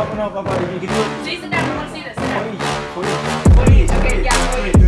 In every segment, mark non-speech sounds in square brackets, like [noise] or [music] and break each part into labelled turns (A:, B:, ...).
A: Oh, no, Papa, you can do it.
B: See, sit down. I want to see this. Sit down.
A: For you, for you.
B: Okay, yeah, for
A: Do
B: you.
A: it, do it.
B: I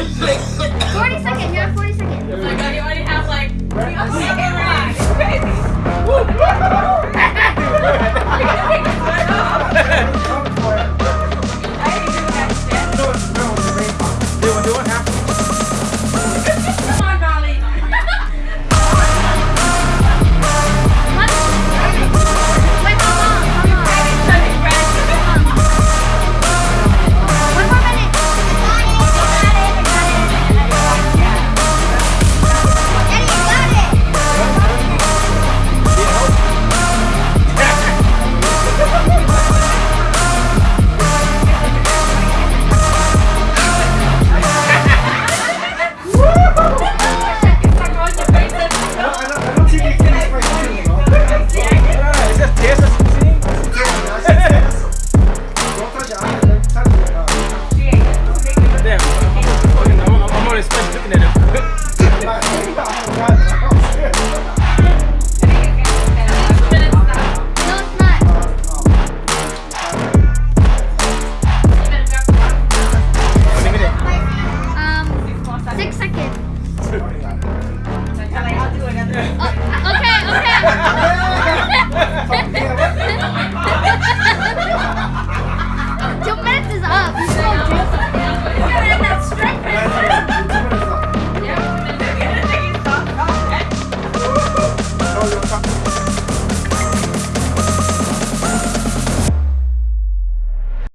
B: Oh,
C: 嗯 [laughs]